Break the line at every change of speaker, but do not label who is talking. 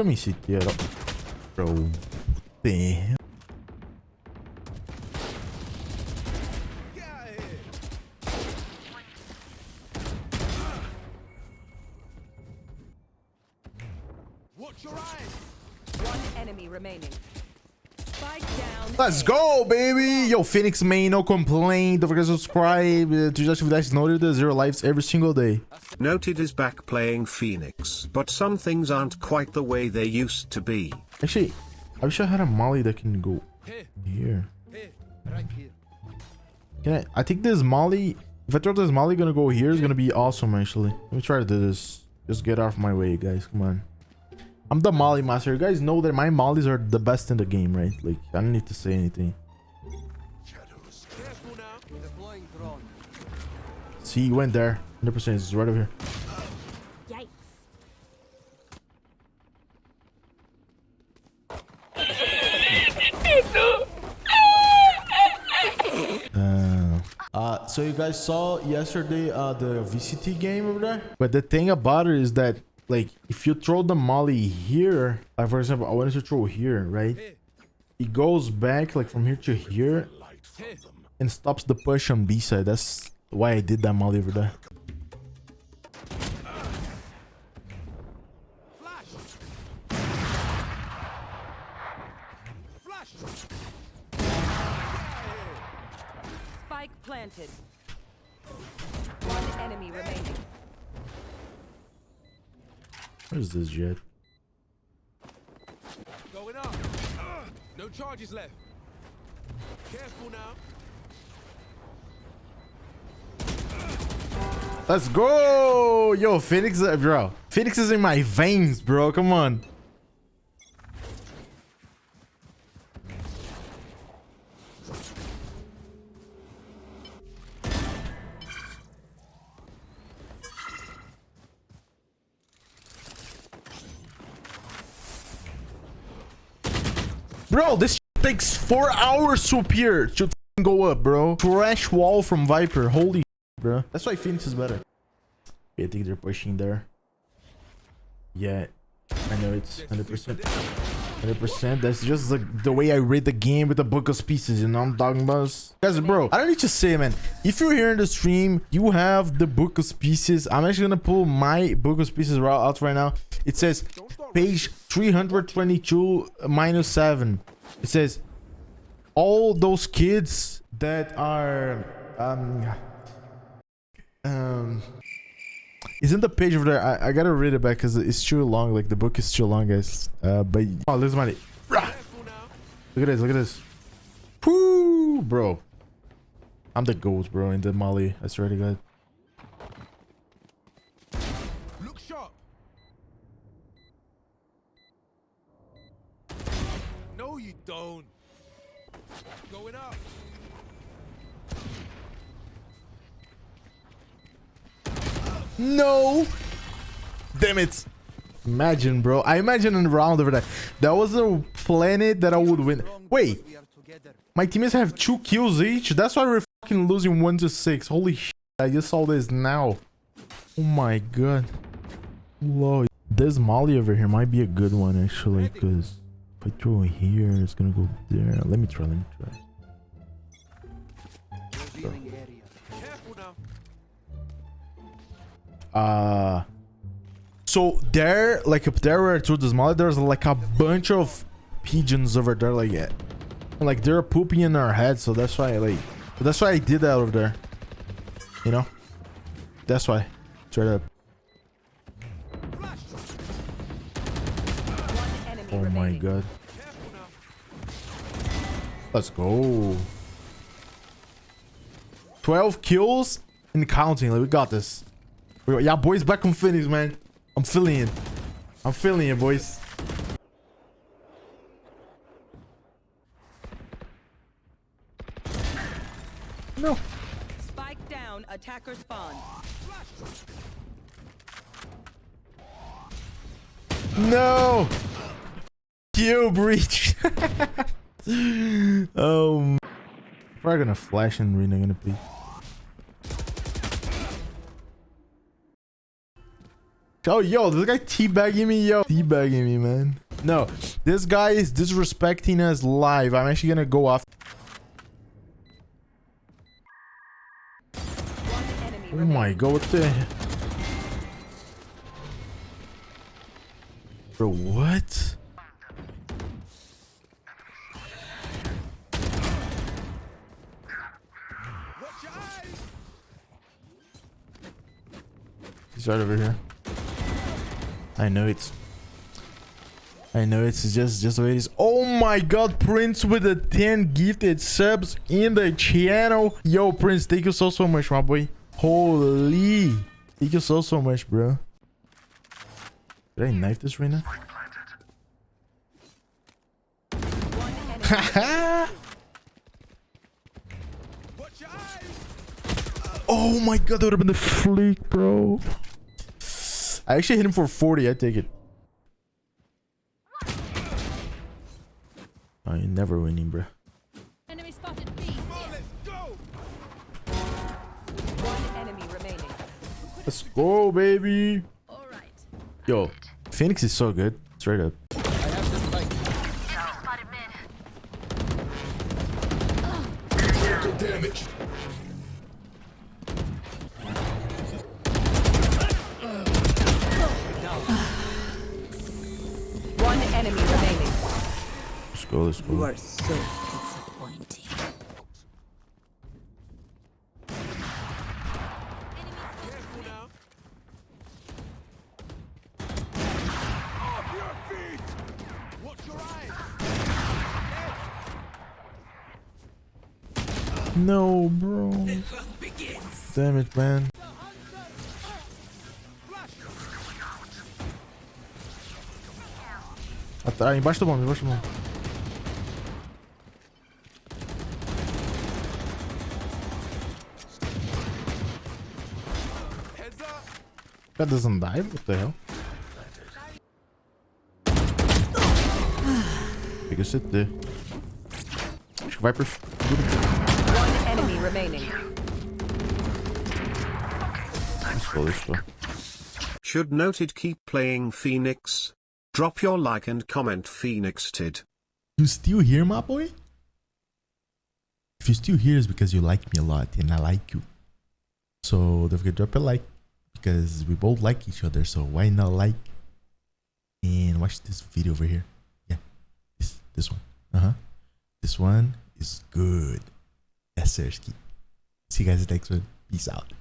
Coming CT at all. Bro. Damn.
Watch your eyes.
One enemy remaining.
Let's go, baby! Yo, Phoenix main, no complaint. Don't forget to subscribe uh, to just atividades noted. Zero lives every single day.
Noted is back playing Phoenix, but some things aren't quite the way they used to be.
Actually, I wish I had a molly that can go
here.
Can I? I think this molly. If I throw this molly gonna go here, it's gonna be awesome. Actually, let me try to do this. Just get off my way, guys. Come on. I'm the molly master. You guys know that my mollies are the best in the game, right? Like I don't need to say anything. See, you went there. 100%. It's right over here. Uh, so you guys saw yesterday uh, the VCT game over there? But the thing about it is that, like, if you throw the molly here, like, for example, I wanted to throw here, right? It goes back, like, from here to here and stops the push on B side. That's why I did that molly over there.
Spike planted. One enemy remaining.
Where's this jet?
Going up. Ugh, No charges left. Careful now.
Let's go! Yo, Phoenix, uh, bro. Phoenix is in my veins, bro. Come on. Bro, this takes four hours to appear to go up, bro. Trash wall from Viper. Holy bro. That's why Phoenix is better. I think they're pushing there. Yeah, I know it's 100%. 100%. That's just the, the way I read the game with the book of pieces, you know I'm talking about? Guys, bro, I don't need to say, man. If you're here in the stream, you have the book of pieces. I'm actually gonna pull my book of pieces out right now. It says page 322 minus 7. It says all those kids that are um um isn't the page over there. I, I gotta read it back because it's too long. Like the book is too long guys. Uh but oh there's money! Look at this look at this. Woo, bro. I'm the goat bro in the molly i swear to god
no.
Damn it. Imagine bro. I imagine in the round over there. That was a planet that i would win. Wait. My teammates have two kills each. That's why we're fucking losing one to six. Holy shit. I just saw this now. Oh my god. Lord. this molly over here. Might be a good one actually because if i throw it here it's gonna go there. Let me try let me try.
Careful now.
Uh so there like up there where I threw this molly there's like a bunch of pigeons over there like yeah. Like they're pooping in our head so that's why like that's why i did that over there. You know? That's why. Straight up. Oh
remaining.
my god. Let's go. 12 kills and counting. Like we got this we, yeah boys back on Phoenix man i'm feeling it i'm feeling it boys no
Spike down. Attacker spawn.
No! You breach. um, probably gonna flash and Reyna gonna be. Oh, yo, this guy teabagging me, yo. Teabagging me, man. No, this guy is disrespecting us live. I'm actually gonna go off. Oh my god, what the... Bro, what? He's right over here. I know it's... I know it's just just the way it is. Oh my god, Prince with the 10 gifted subs in the channel. Yo, Prince, thank you so, so much, my boy. Holy. Thank you so, so much, bro. Did I knife this right now? Oh my god, that would have been the fleek, bro. I actually hit him for 40. I take it. Oh, you're never winning, bro.
Enemy spotted B.
Come on, let's go.
One enemy remaining.
Let's go, baby.
All right.
Yo, Phoenix is so good. Straight up. Go, let's go.
are so disappointing.
Careful now. Off your feet. Watch your eyes.
No, bro. Damn it, man. Embaixo do bombe, embaixo do bombe. That doesn't die? What the hell? Fica CT. Acho que vai por...
One enemy remaining.
Let's go, let's.
Should noted keep playing Phoenix. Drop your like and comment Phoenix tid.
You still here, my boy? If you still here, it's because you like me a lot and I like you. So don't forget to drop a like because we both like each other. So why not like and watch this video over here? Yeah, this this one. Uh huh. This one is good. Yes, sir. See you guys next one. Peace out.